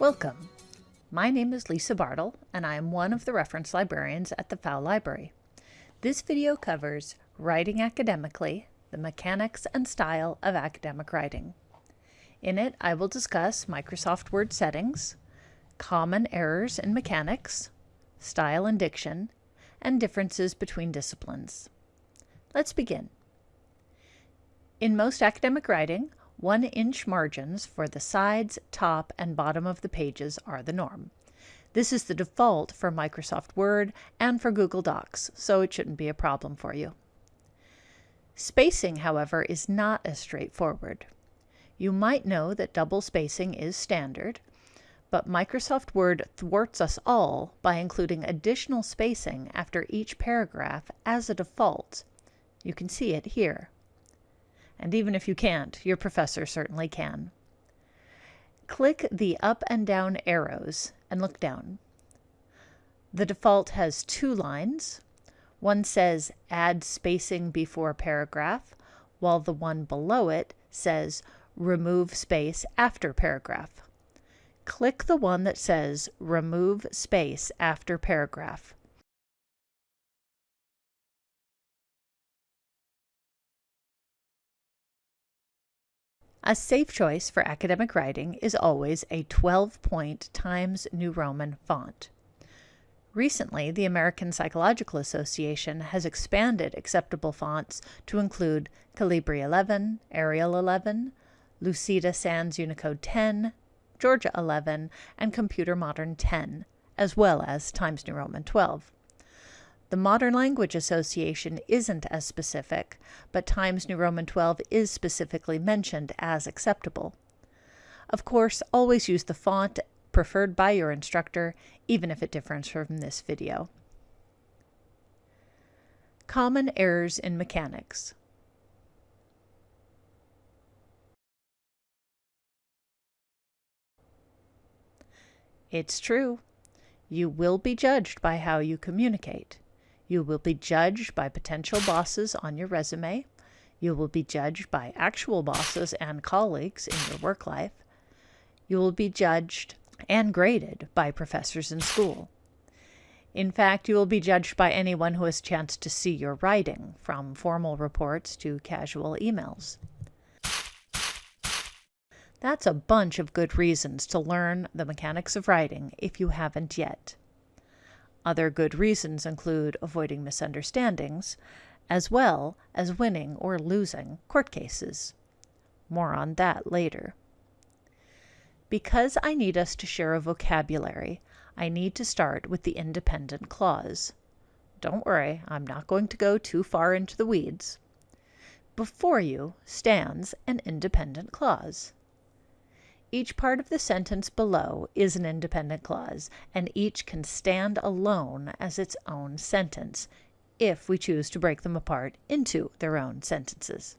Welcome. My name is Lisa Bartle, and I am one of the reference librarians at the Pfau Library. This video covers Writing Academically, the Mechanics and Style of Academic Writing. In it, I will discuss Microsoft Word settings, common errors in mechanics, style and diction, and differences between disciplines. Let's begin. In most academic writing, one inch margins for the sides, top, and bottom of the pages are the norm. This is the default for Microsoft Word and for Google Docs, so it shouldn't be a problem for you. Spacing, however, is not as straightforward. You might know that double spacing is standard, but Microsoft Word thwarts us all by including additional spacing after each paragraph as a default. You can see it here. And even if you can't, your professor certainly can. Click the up and down arrows and look down. The default has two lines. One says add spacing before paragraph, while the one below it says remove space after paragraph. Click the one that says remove space after paragraph. A safe choice for academic writing is always a 12-point Times New Roman font. Recently, the American Psychological Association has expanded acceptable fonts to include Calibri 11, Arial 11, Lucida Sans Unicode 10, Georgia 11, and Computer Modern 10, as well as Times New Roman 12. The Modern Language Association isn't as specific, but Times New Roman 12 is specifically mentioned as acceptable. Of course, always use the font preferred by your instructor, even if it differs from this video. Common errors in mechanics. It's true. You will be judged by how you communicate. You will be judged by potential bosses on your resume. You will be judged by actual bosses and colleagues in your work life. You will be judged and graded by professors in school. In fact, you will be judged by anyone who has chanced to see your writing, from formal reports to casual emails. That's a bunch of good reasons to learn the mechanics of writing if you haven't yet. Other good reasons include avoiding misunderstandings, as well as winning or losing court cases. More on that later. Because I need us to share a vocabulary, I need to start with the independent clause. Don't worry, I'm not going to go too far into the weeds. Before you stands an independent clause. Each part of the sentence below is an independent clause, and each can stand alone as its own sentence, if we choose to break them apart into their own sentences.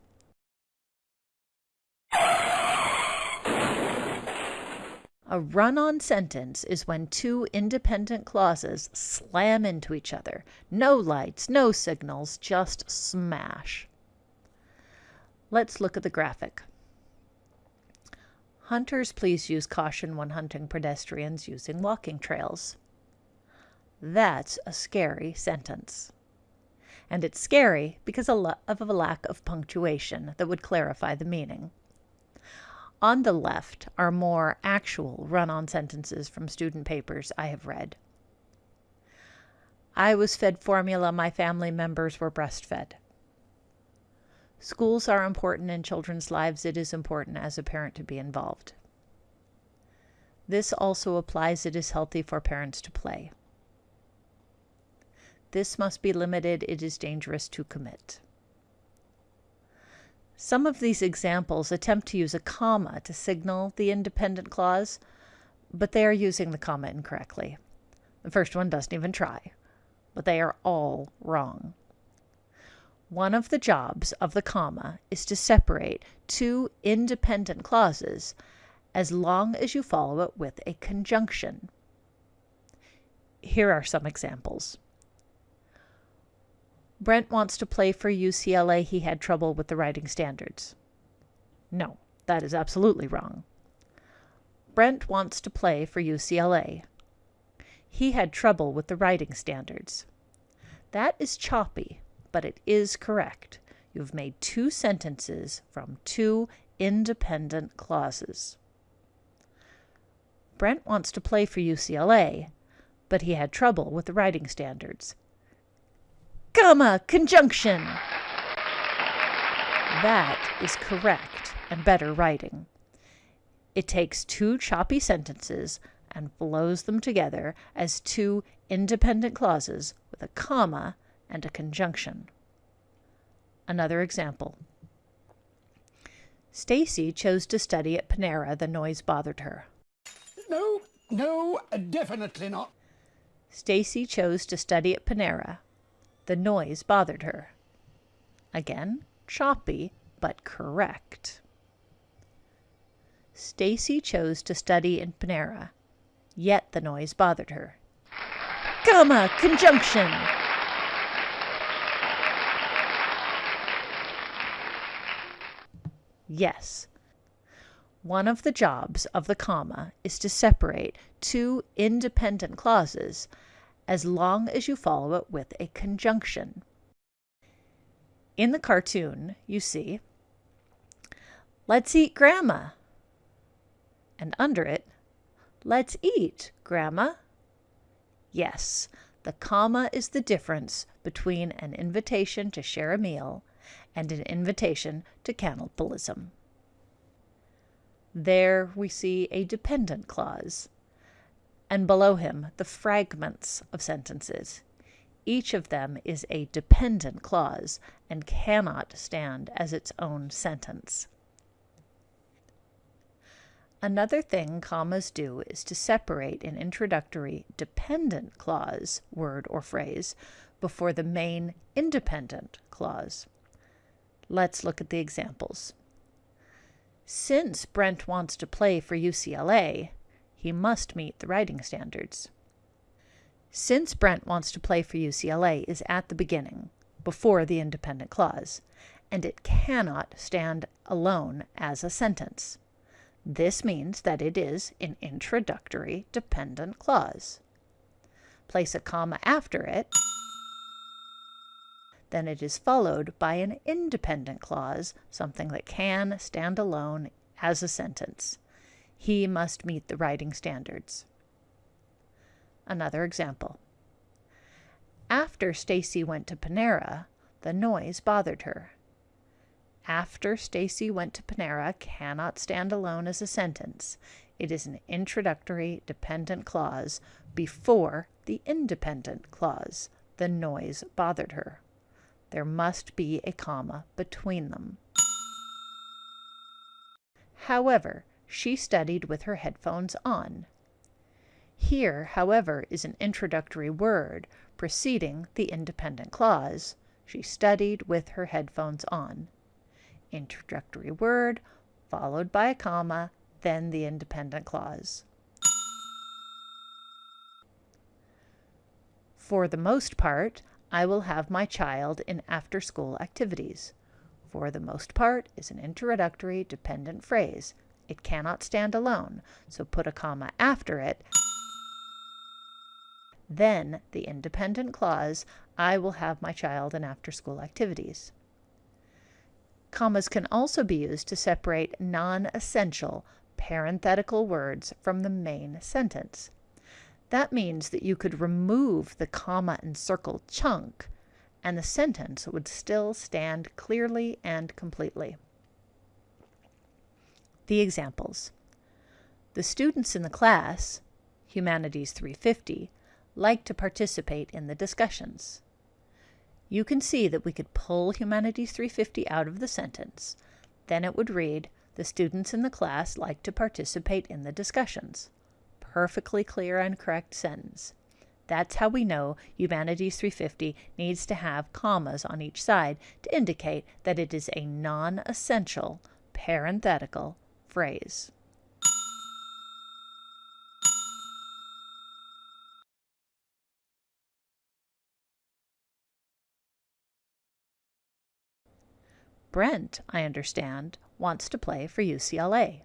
A run-on sentence is when two independent clauses slam into each other. No lights, no signals, just smash. Let's look at the graphic. Hunters, please use caution when hunting pedestrians using walking trails. That's a scary sentence. And it's scary because of a lack of punctuation that would clarify the meaning. On the left are more actual run-on sentences from student papers I have read. I was fed formula my family members were breastfed. Schools are important in children's lives. It is important as a parent to be involved. This also applies it is healthy for parents to play. This must be limited. It is dangerous to commit. Some of these examples attempt to use a comma to signal the independent clause, but they are using the comma incorrectly. The first one doesn't even try, but they are all wrong. One of the jobs of the comma is to separate two independent clauses as long as you follow it with a conjunction. Here are some examples. Brent wants to play for UCLA. He had trouble with the writing standards. No, that is absolutely wrong. Brent wants to play for UCLA. He had trouble with the writing standards. That is choppy, but it is correct. You've made two sentences from two independent clauses. Brent wants to play for UCLA, but he had trouble with the writing standards. Comma, conjunction. That is correct and better writing. It takes two choppy sentences and flows them together as two independent clauses with a comma and a conjunction. Another example. Stacy chose to study at Panera. The noise bothered her. No, no, definitely not. Stacy chose to study at Panera. The noise bothered her. Again, choppy, but correct. Stacy chose to study in Panera, yet the noise bothered her. Comma, conjunction. Yes. One of the jobs of the comma is to separate two independent clauses as long as you follow it with a conjunction. In the cartoon, you see, let's eat grandma. And under it, let's eat, grandma. Yes, the comma is the difference between an invitation to share a meal and an invitation to cannibalism. There we see a dependent clause, and below him the fragments of sentences. Each of them is a dependent clause and cannot stand as its own sentence. Another thing commas do is to separate an introductory dependent clause, word or phrase, before the main independent clause. Let's look at the examples. Since Brent wants to play for UCLA, he must meet the writing standards. Since Brent wants to play for UCLA is at the beginning, before the independent clause, and it cannot stand alone as a sentence. This means that it is an introductory dependent clause. Place a comma after it then it is followed by an independent clause, something that can stand alone as a sentence. He must meet the writing standards. Another example. After Stacy went to Panera, the noise bothered her. After Stacy went to Panera cannot stand alone as a sentence. It is an introductory dependent clause before the independent clause. The noise bothered her. There must be a comma between them. However, she studied with her headphones on. Here, however, is an introductory word preceding the independent clause. She studied with her headphones on. Introductory word, followed by a comma, then the independent clause. For the most part, I will have my child in after school activities. For the most part is an introductory dependent phrase. It cannot stand alone, so put a comma after it. Then the independent clause, I will have my child in after school activities. Commas can also be used to separate non-essential parenthetical words from the main sentence. That means that you could remove the comma and circle chunk and the sentence would still stand clearly and completely. The examples. The students in the class, Humanities 350, like to participate in the discussions. You can see that we could pull Humanities 350 out of the sentence. Then it would read, the students in the class like to participate in the discussions perfectly clear and correct sentence. That's how we know Humanities 350 needs to have commas on each side to indicate that it is a non-essential parenthetical phrase. Brent, I understand, wants to play for UCLA.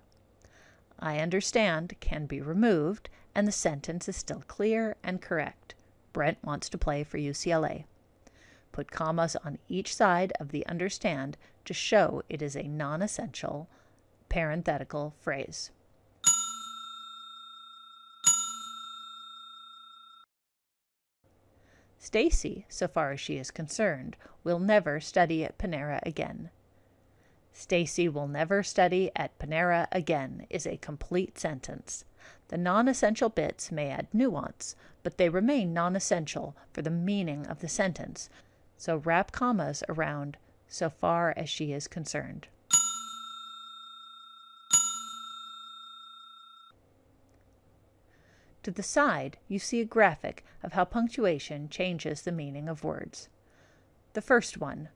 I understand can be removed and the sentence is still clear and correct. Brent wants to play for UCLA. Put commas on each side of the understand to show it is a non-essential parenthetical phrase. Stacy, so far as she is concerned, will never study at Panera again. Stacy will never study at Panera again is a complete sentence. The non-essential bits may add nuance, but they remain non-essential for the meaning of the sentence, so wrap commas around so far as she is concerned. To the side, you see a graphic of how punctuation changes the meaning of words. The first one,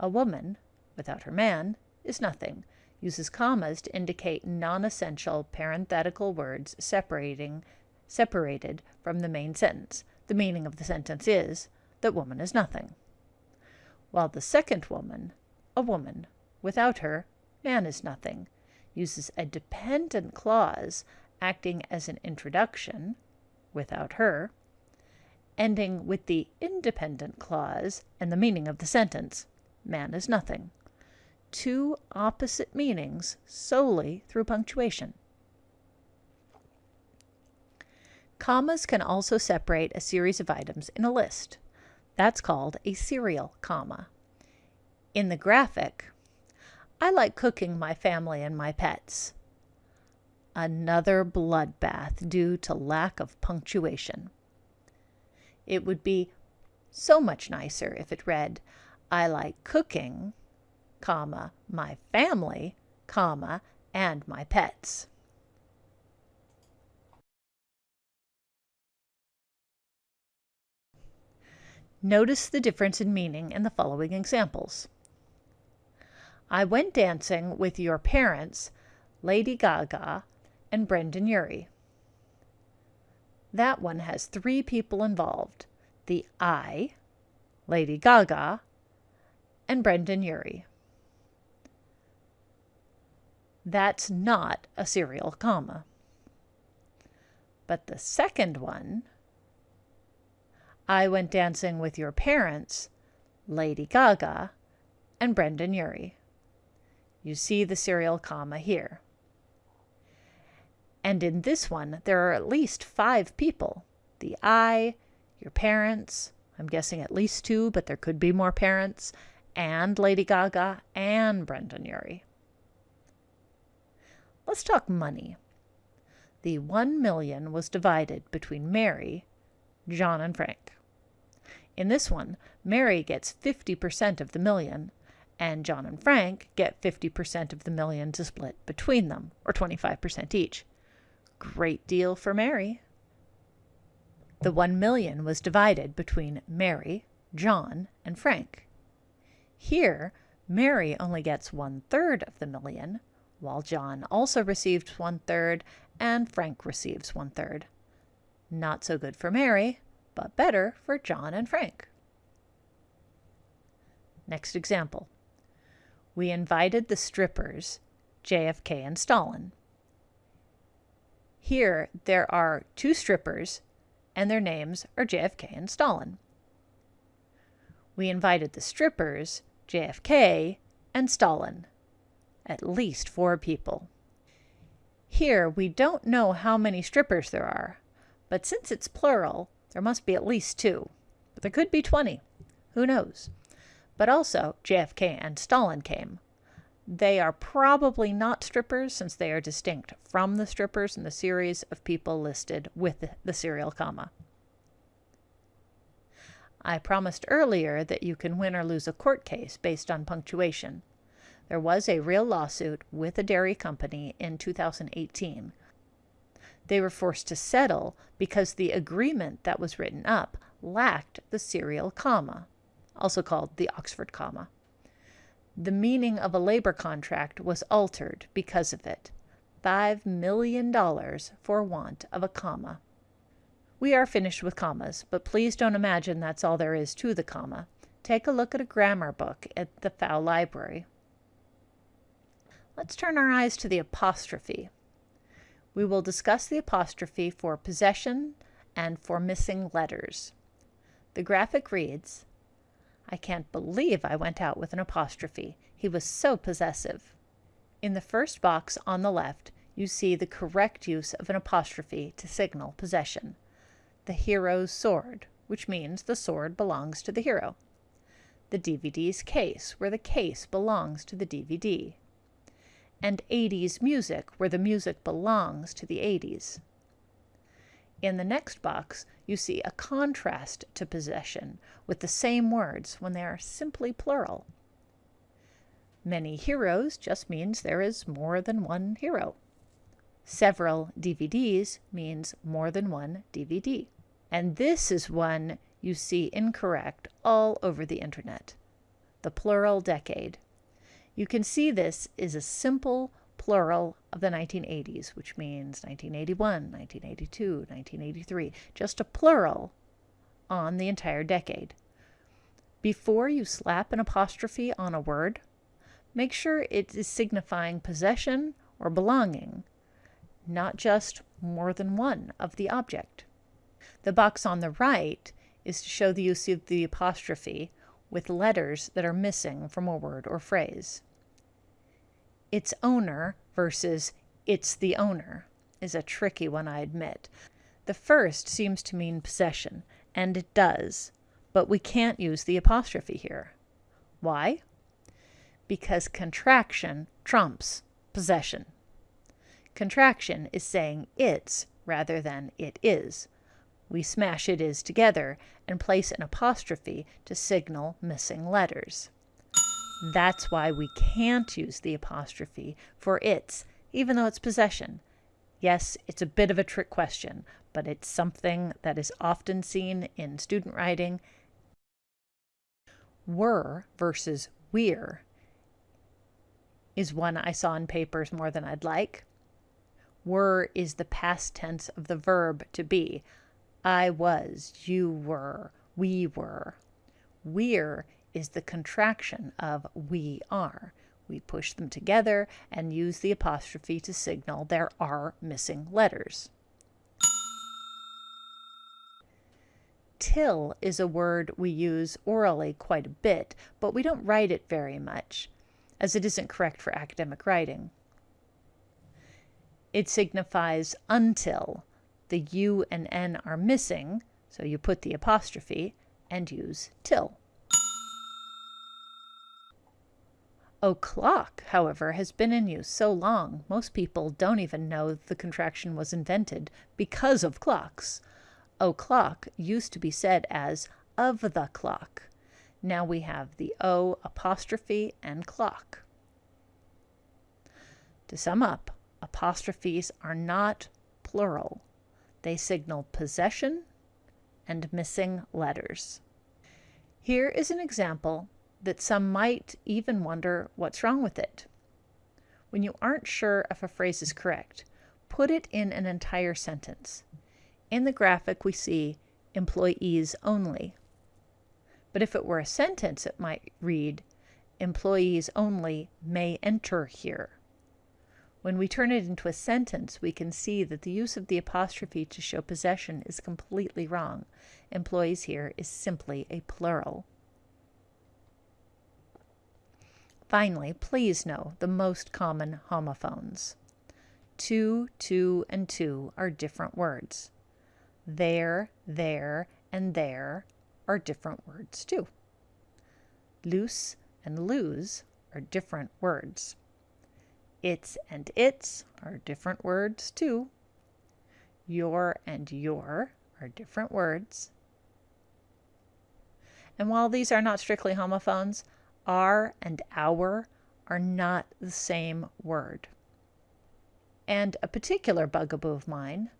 a woman, without her man, is nothing, uses commas to indicate non-essential parenthetical words separating separated from the main sentence. The meaning of the sentence is that woman is nothing. While the second woman, a woman, without her, man is nothing, uses a dependent clause acting as an introduction, without her, ending with the independent clause and the meaning of the sentence, man is nothing. Two opposite meanings solely through punctuation. Commas can also separate a series of items in a list. That's called a serial comma. In the graphic, I like cooking my family and my pets another bloodbath due to lack of punctuation. It would be so much nicer if it read, I like cooking, comma, my family, comma, and my pets. Notice the difference in meaning in the following examples. I went dancing with your parents, Lady Gaga, and Brendon Urie. That one has three people involved the I, Lady Gaga, and Brendon Urie. That's not a serial comma. But the second one, I went dancing with your parents, Lady Gaga, and Brendon Urie. You see the serial comma here. And in this one, there are at least five people. The I, your parents, I'm guessing at least two, but there could be more parents, and Lady Gaga and Brendon Urie. Let's talk money. The one million was divided between Mary, John, and Frank. In this one, Mary gets 50% of the million, and John and Frank get 50% of the million to split between them, or 25% each. Great deal for Mary. The one million was divided between Mary, John, and Frank. Here, Mary only gets one third of the million, while John also receives one third and Frank receives one third. Not so good for Mary, but better for John and Frank. Next example. We invited the strippers, JFK and Stalin. Here, there are two strippers, and their names are JFK and Stalin. We invited the strippers, JFK, and Stalin. At least four people. Here, we don't know how many strippers there are, but since it's plural, there must be at least two. But there could be 20. Who knows? But also, JFK and Stalin came. They are probably not strippers since they are distinct from the strippers in the series of people listed with the serial comma. I promised earlier that you can win or lose a court case based on punctuation. There was a real lawsuit with a dairy company in 2018. They were forced to settle because the agreement that was written up lacked the serial comma, also called the Oxford comma the meaning of a labor contract was altered because of it. $5 million for want of a comma. We are finished with commas, but please don't imagine that's all there is to the comma. Take a look at a grammar book at the Pfau Library. Let's turn our eyes to the apostrophe. We will discuss the apostrophe for possession and for missing letters. The graphic reads, I can't believe I went out with an apostrophe. He was so possessive. In the first box on the left, you see the correct use of an apostrophe to signal possession. The hero's sword, which means the sword belongs to the hero. The DVD's case, where the case belongs to the DVD. And 80s music, where the music belongs to the 80s. In the next box, you see a contrast to possession with the same words when they are simply plural. Many heroes just means there is more than one hero. Several DVDs means more than one DVD. And this is one you see incorrect all over the internet. The plural decade. You can see this is a simple plural of the 1980s, which means 1981, 1982, 1983, just a plural on the entire decade. Before you slap an apostrophe on a word, make sure it is signifying possession or belonging, not just more than one of the object. The box on the right is to show the use of the apostrophe with letters that are missing from a word or phrase. Its owner versus it's the owner is a tricky one, I admit. The first seems to mean possession, and it does, but we can't use the apostrophe here. Why? because contraction trumps possession. Contraction is saying it's rather than it is. We smash it is together and place an apostrophe to signal missing letters. That's why we can't use the apostrophe for its, even though it's possession. Yes, it's a bit of a trick question, but it's something that is often seen in student writing. Were versus we're is one I saw in papers more than I'd like. Were is the past tense of the verb to be. I was, you were, we were. We're is the contraction of we are. We push them together and use the apostrophe to signal there are missing letters. Till is a word we use orally quite a bit, but we don't write it very much as it isn't correct for academic writing. It signifies until. The U and N are missing, so you put the apostrophe and use till. O'clock, however, has been in use so long most people don't even know the contraction was invented because of clocks. O'clock used to be said as of the clock. Now we have the O apostrophe and clock. To sum up, apostrophes are not plural. They signal possession and missing letters. Here is an example that some might even wonder what's wrong with it. When you aren't sure if a phrase is correct, put it in an entire sentence. In the graphic, we see employees only. But if it were a sentence, it might read, employees only may enter here. When we turn it into a sentence, we can see that the use of the apostrophe to show possession is completely wrong. Employees here is simply a plural. Finally, please know the most common homophones. To, too, and two are different words. There, their, and they're are different words too. Loose and lose are different words. Its and it's are different words too. Your and you're are different words. And while these are not strictly homophones, our and our are not the same word. And a particular bugaboo of mine,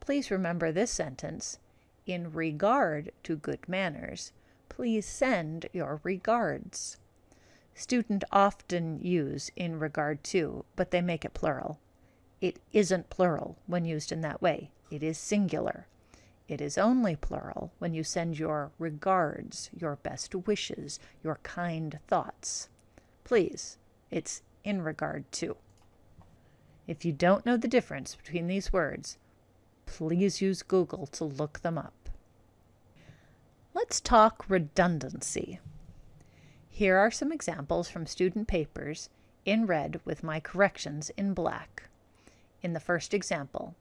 please remember this sentence in regard to good manners, please send your regards. Student often use in regard to, but they make it plural. It isn't plural when used in that way. It is singular. It is only plural when you send your regards, your best wishes, your kind thoughts. Please, it's in regard to. If you don't know the difference between these words, please use Google to look them up. Let's talk redundancy. Here are some examples from student papers in red with my corrections in black. In the first example,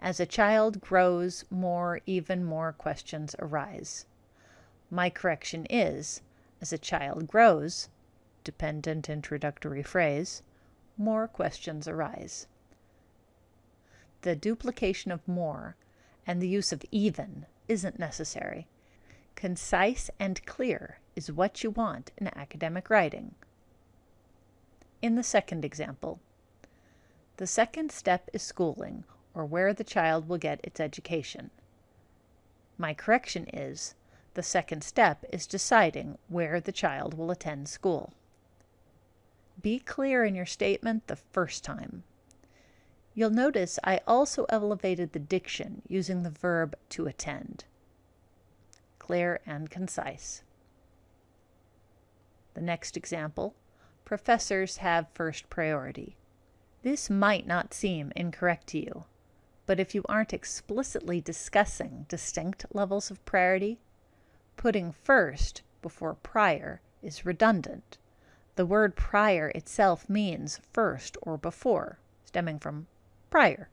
as a child grows, more, even more questions arise. My correction is, as a child grows, dependent introductory phrase, more questions arise. The duplication of more and the use of even isn't necessary. Concise and clear is what you want in academic writing. In the second example, the second step is schooling, or where the child will get its education. My correction is, the second step is deciding where the child will attend school. Be clear in your statement the first time. You'll notice I also elevated the diction using the verb to attend clear and concise. The next example, professors have first priority. This might not seem incorrect to you, but if you aren't explicitly discussing distinct levels of priority, putting first before prior is redundant. The word prior itself means first or before, stemming from prior.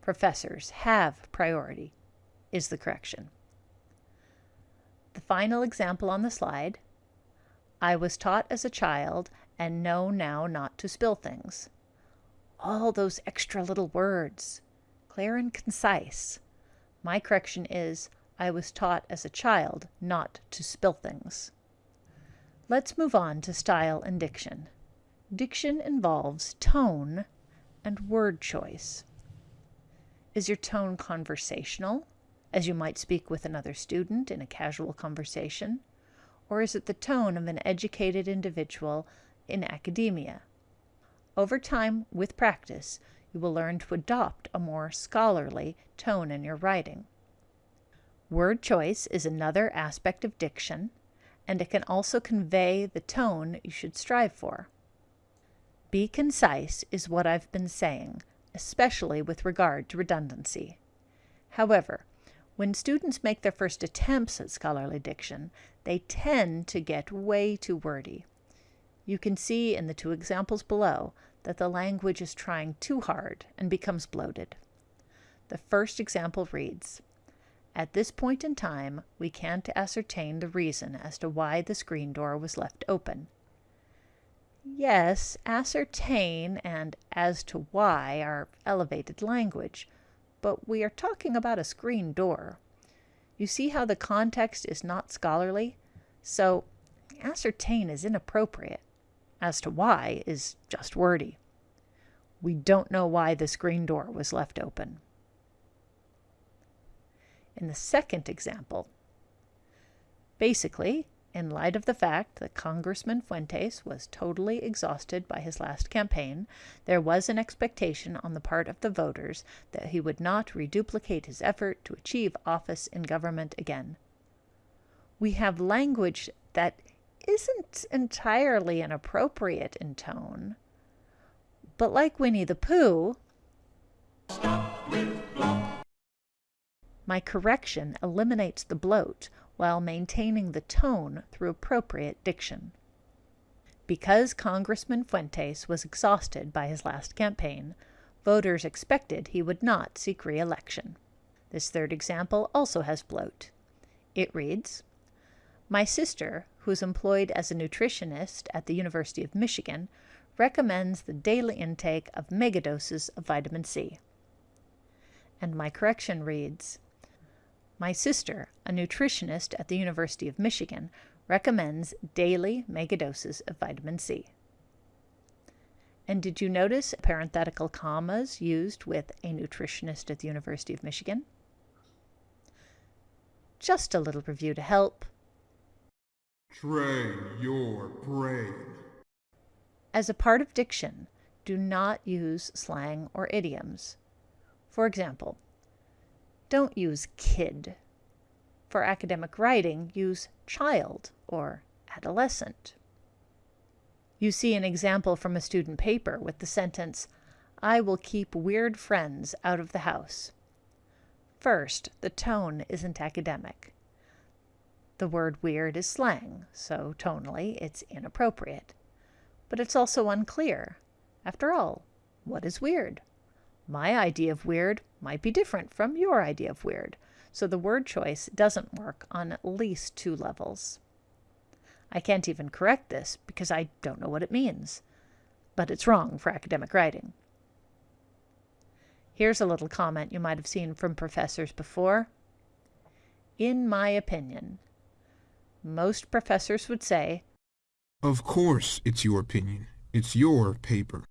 Professors have priority is the correction. The final example on the slide. I was taught as a child and know now not to spill things. All those extra little words, clear and concise. My correction is, I was taught as a child not to spill things. Let's move on to style and diction. Diction involves tone and word choice. Is your tone conversational? as you might speak with another student in a casual conversation? Or is it the tone of an educated individual in academia? Over time, with practice, you will learn to adopt a more scholarly tone in your writing. Word choice is another aspect of diction, and it can also convey the tone you should strive for. Be concise is what I've been saying, especially with regard to redundancy. However, when students make their first attempts at scholarly diction, they tend to get way too wordy. You can see in the two examples below that the language is trying too hard and becomes bloated. The first example reads, At this point in time, we can't ascertain the reason as to why the screen door was left open. Yes, ascertain and as to why are elevated language, but we are talking about a screen door. You see how the context is not scholarly? So ascertain is inappropriate. As to why is just wordy. We don't know why the screen door was left open. In the second example, basically, in light of the fact that Congressman Fuentes was totally exhausted by his last campaign, there was an expectation on the part of the voters that he would not reduplicate his effort to achieve office in government again. We have language that isn't entirely inappropriate in tone, but like Winnie the Pooh, my correction eliminates the bloat while maintaining the tone through appropriate diction. Because Congressman Fuentes was exhausted by his last campaign, voters expected he would not seek re-election. This third example also has bloat. It reads, My sister, who is employed as a nutritionist at the University of Michigan, recommends the daily intake of megadoses of vitamin C. And my correction reads, my sister, a nutritionist at the University of Michigan, recommends daily megadoses of vitamin C. And did you notice parenthetical commas used with a nutritionist at the University of Michigan? Just a little review to help. Train your brain. As a part of diction, do not use slang or idioms. For example, don't use kid. For academic writing, use child or adolescent. You see an example from a student paper with the sentence, I will keep weird friends out of the house. First, the tone isn't academic. The word weird is slang, so tonally it's inappropriate. But it's also unclear. After all, what is weird? My idea of weird might be different from your idea of weird, so the word choice doesn't work on at least two levels. I can't even correct this because I don't know what it means, but it's wrong for academic writing. Here's a little comment you might have seen from professors before. In my opinion, most professors would say, Of course it's your opinion. It's your paper.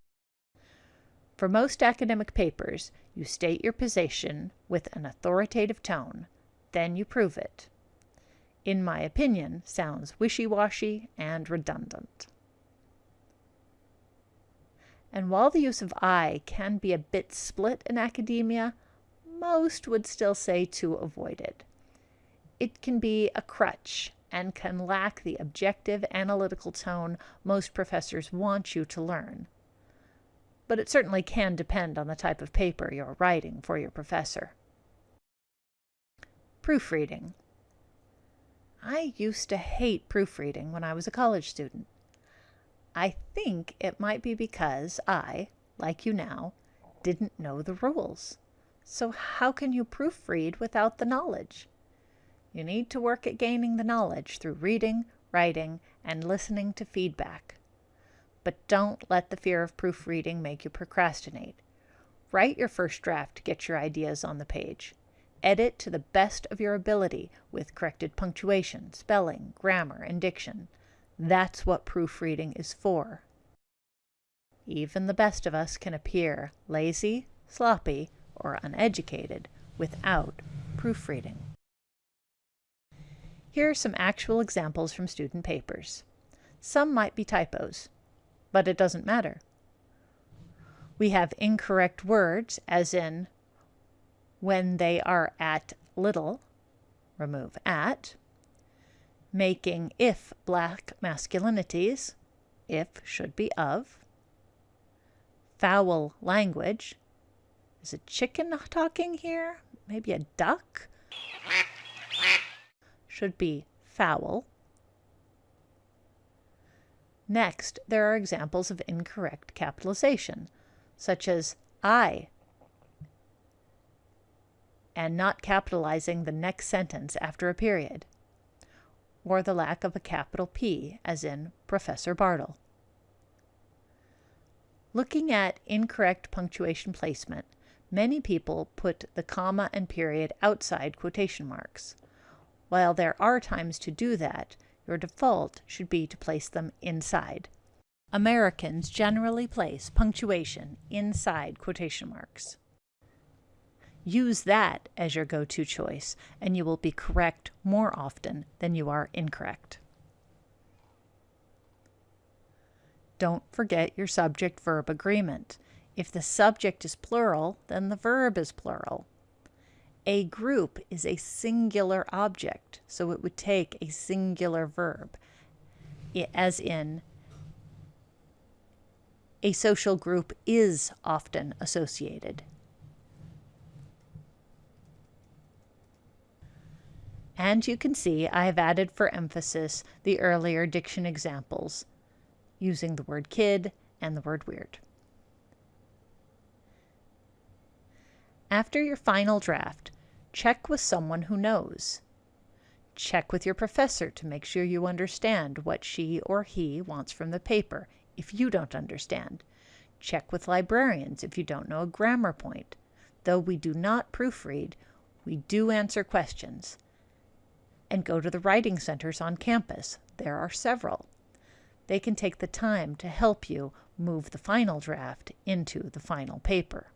For most academic papers, you state your position with an authoritative tone, then you prove it. In my opinion, sounds wishy-washy and redundant. And while the use of I can be a bit split in academia, most would still say to avoid it. It can be a crutch and can lack the objective analytical tone most professors want you to learn but it certainly can depend on the type of paper you're writing for your professor. Proofreading. I used to hate proofreading when I was a college student. I think it might be because I, like you now, didn't know the rules. So how can you proofread without the knowledge? You need to work at gaining the knowledge through reading, writing, and listening to feedback but don't let the fear of proofreading make you procrastinate. Write your first draft to get your ideas on the page. Edit to the best of your ability with corrected punctuation, spelling, grammar, and diction. That's what proofreading is for. Even the best of us can appear lazy, sloppy, or uneducated without proofreading. Here are some actual examples from student papers. Some might be typos, but it doesn't matter. We have incorrect words, as in when they are at little, remove at, making if black masculinities, if should be of, fowl language, is a chicken talking here? Maybe a duck? Should be foul. Next, there are examples of incorrect capitalization, such as I, and not capitalizing the next sentence after a period, or the lack of a capital P, as in Professor Bartle. Looking at incorrect punctuation placement, many people put the comma and period outside quotation marks. While there are times to do that, your default should be to place them inside. Americans generally place punctuation inside quotation marks. Use that as your go-to choice, and you will be correct more often than you are incorrect. Don't forget your subject-verb agreement. If the subject is plural, then the verb is plural. A group is a singular object, so it would take a singular verb, as in, a social group is often associated. And you can see I have added for emphasis the earlier diction examples using the word kid and the word weird. After your final draft, Check with someone who knows. Check with your professor to make sure you understand what she or he wants from the paper if you don't understand. Check with librarians if you don't know a grammar point. Though we do not proofread, we do answer questions. And go to the writing centers on campus. There are several. They can take the time to help you move the final draft into the final paper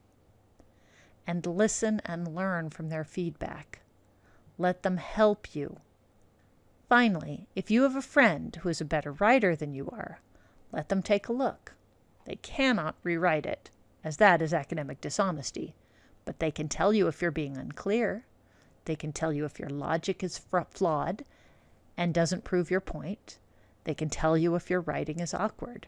and listen and learn from their feedback. Let them help you. Finally, if you have a friend who is a better writer than you are, let them take a look. They cannot rewrite it, as that is academic dishonesty, but they can tell you if you're being unclear. They can tell you if your logic is flawed and doesn't prove your point. They can tell you if your writing is awkward.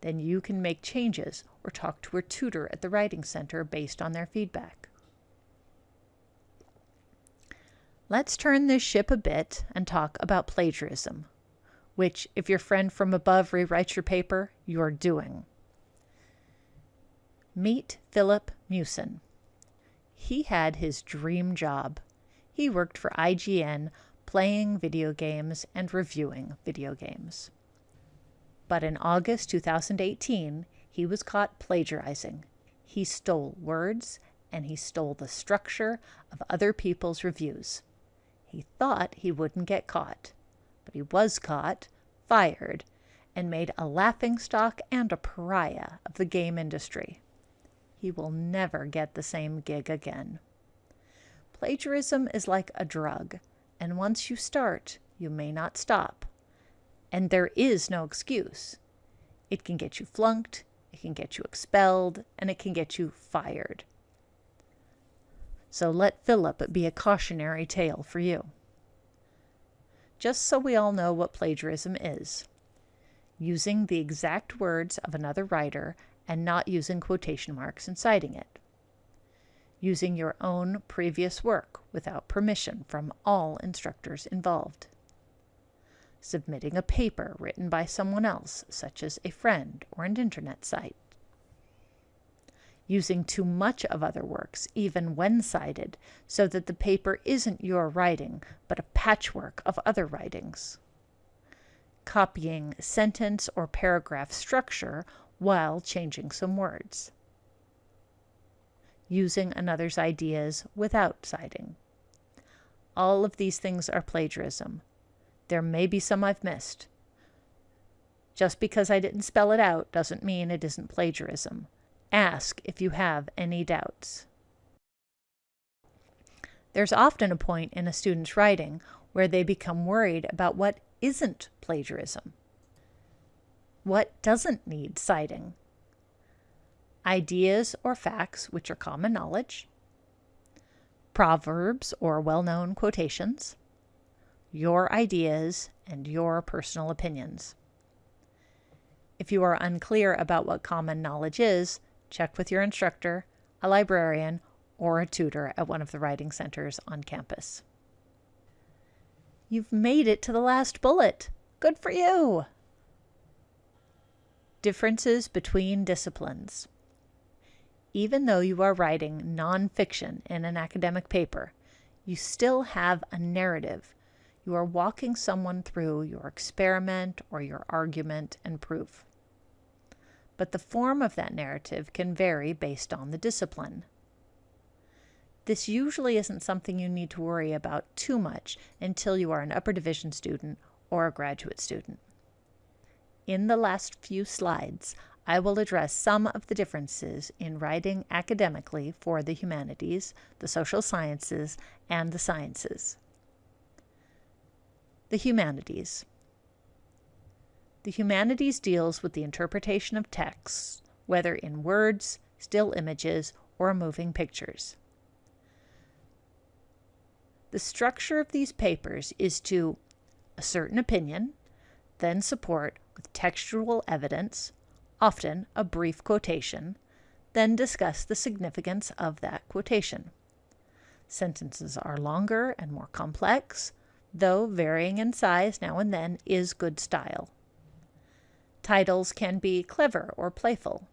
Then you can make changes or talk to a tutor at the Writing Center based on their feedback. Let's turn this ship a bit and talk about plagiarism, which, if your friend from above rewrites your paper, you're doing. Meet Filip Miucin. He had his dream job. He worked for IGN playing video games and reviewing video games. But in August 2018, he was caught plagiarizing. He stole words and he stole the structure of other people's reviews. He thought he wouldn't get caught, but he was caught, fired, and made a laughingstock and a pariah of the game industry. He will never get the same gig again. Plagiarism is like a drug, and once you start, you may not stop. And there is no excuse. It can get you flunked, it can get you expelled, and it can get you fired. So let Filip be a cautionary tale for you. Just so we all know what plagiarism is using the exact words of another writer and not using quotation marks and citing it. Using your own previous work without permission from all instructors involved. Submitting a paper written by someone else, such as a friend or an internet site using too much of other works, even when cited, so that the paper isn't your writing, but a patchwork of other writings. Copying sentence or paragraph structure while changing some words. Using another's ideas without citing. All of these things are plagiarism. There may be some I've missed. Just because I didn't spell it out doesn't mean it isn't plagiarism. Ask if you have any doubts. There's often a point in a student's writing where they become worried about what isn't plagiarism. What doesn't need citing? Ideas or facts which are common knowledge, proverbs or well known quotations, your ideas, and your personal opinions. If you are unclear about what common knowledge is, check with your instructor, a librarian, or a tutor at one of the writing centers on campus. You've made it to the last bullet. Good for you! Differences between disciplines. Even though you are writing nonfiction in an academic paper, you still have a narrative. You are walking someone through your experiment or your argument and proof but the form of that narrative can vary based on the discipline. This usually isn't something you need to worry about too much until you are an upper division student or a graduate student. In the last few slides, I will address some of the differences in writing academically for the humanities, the social sciences, and the sciences. The humanities. The humanities deals with the interpretation of texts, whether in words, still images, or moving pictures. The structure of these papers is to assert an opinion, then support with textual evidence, often a brief quotation, then discuss the significance of that quotation. Sentences are longer and more complex, though varying in size now and then is good style. Titles can be clever or playful.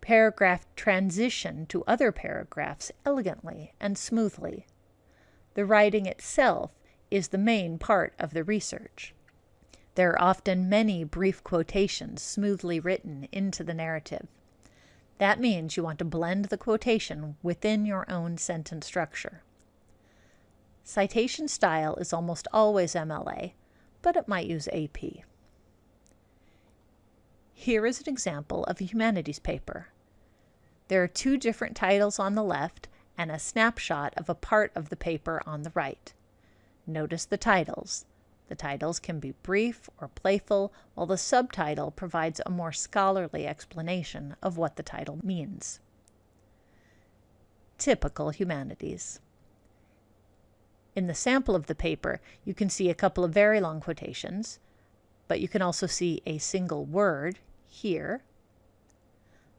Paragraph transition to other paragraphs elegantly and smoothly. The writing itself is the main part of the research. There are often many brief quotations smoothly written into the narrative. That means you want to blend the quotation within your own sentence structure. Citation style is almost always MLA, but it might use AP. Here is an example of a humanities paper. There are two different titles on the left and a snapshot of a part of the paper on the right. Notice the titles. The titles can be brief or playful, while the subtitle provides a more scholarly explanation of what the title means. Typical humanities. In the sample of the paper, you can see a couple of very long quotations, but you can also see a single word here.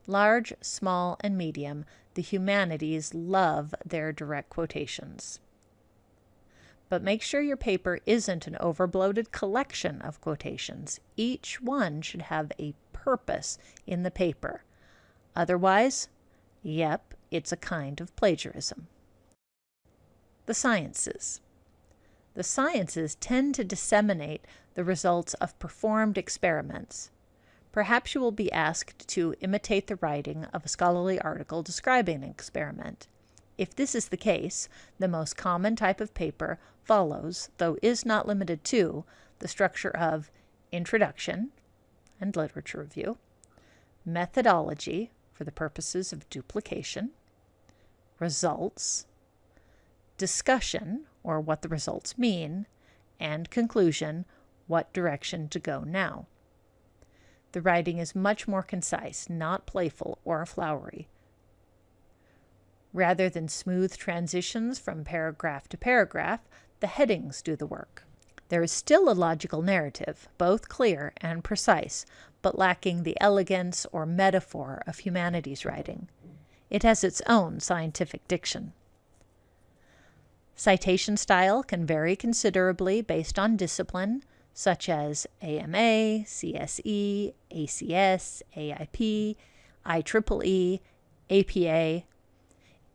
Large, small, and medium, the humanities love their direct quotations. But make sure your paper isn't an overbloated collection of quotations. Each one should have a purpose in the paper. Otherwise, yep, it's a kind of plagiarism. The sciences. The sciences tend to disseminate the results of performed experiments. Perhaps you will be asked to imitate the writing of a scholarly article describing an experiment. If this is the case, the most common type of paper follows, though is not limited to, the structure of introduction and literature review, methodology for the purposes of duplication, results, discussion, or what the results mean, and conclusion, what direction to go now. The writing is much more concise, not playful or flowery. Rather than smooth transitions from paragraph to paragraph, the headings do the work. There is still a logical narrative, both clear and precise, but lacking the elegance or metaphor of humanities writing. It has its own scientific diction. Citation style can vary considerably based on discipline, such as AMA, CSE, ACS, AIP, IEEE, APA.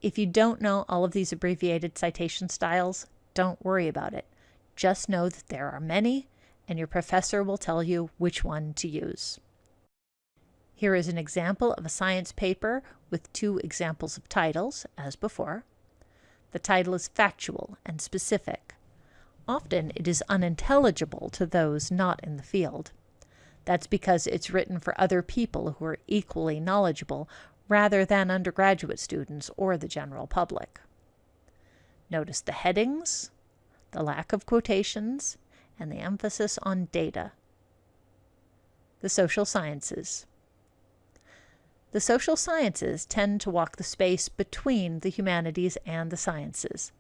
If you don't know all of these abbreviated citation styles, don't worry about it. Just know that there are many, and your professor will tell you which one to use. Here is an example of a science paper with two examples of titles, as before. The title is factual and specific. Often it is unintelligible to those not in the field. That's because it's written for other people who are equally knowledgeable rather than undergraduate students or the general public. Notice the headings, the lack of quotations, and the emphasis on data. The social sciences. The social sciences tend to walk the space between the humanities and the sciences.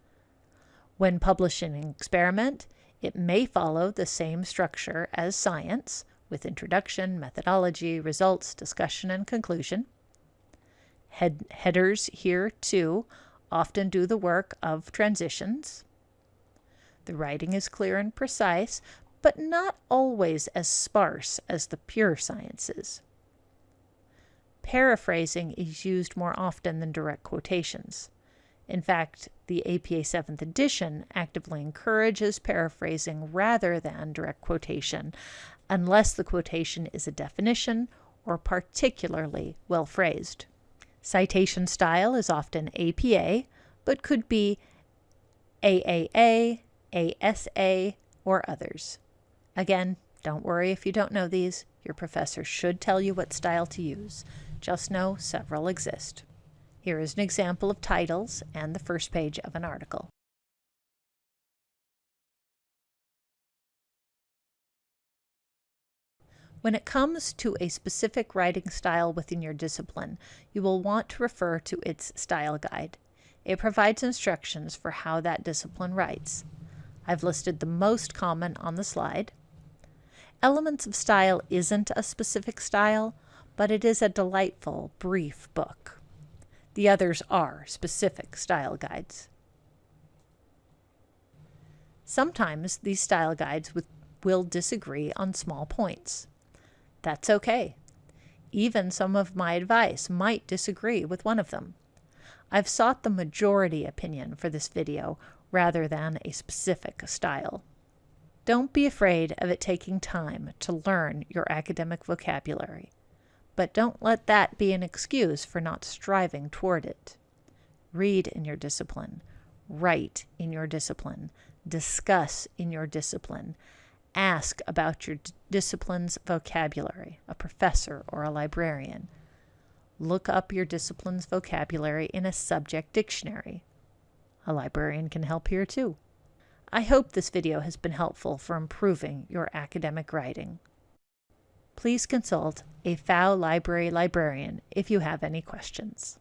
When publishing an experiment, it may follow the same structure as science, with introduction, methodology, results, discussion, and conclusion. Head headers here, too, often do the work of transitions. The writing is clear and precise, but not always as sparse as the pure sciences. Paraphrasing is used more often than direct quotations. In fact, the APA 7th edition actively encourages paraphrasing rather than direct quotation, unless the quotation is a definition or particularly well phrased. Citation style is often APA, but could be AAA, ASA, or others. Again, don't worry if you don't know these. Your professor should tell you what style to use. Just know several exist. Here is an example of titles and the first page of an article. When it comes to a specific writing style within your discipline, you will want to refer to its style guide. It provides instructions for how that discipline writes. I've listed the most common on the slide. Elements of Style isn't a specific style, but it is a delightful, brief book. The others are specific style guides. Sometimes these style guides with, will disagree on small points. That's okay. Even some of my advice might disagree with one of them. I've sought the majority opinion for this video rather than a specific style. Don't be afraid of it taking time to learn your academic vocabulary but don't let that be an excuse for not striving toward it. Read in your discipline, write in your discipline, discuss in your discipline, ask about your discipline's vocabulary, a professor or a librarian. Look up your discipline's vocabulary in a subject dictionary. A librarian can help here too. I hope this video has been helpful for improving your academic writing please consult a Pfau Library librarian if you have any questions.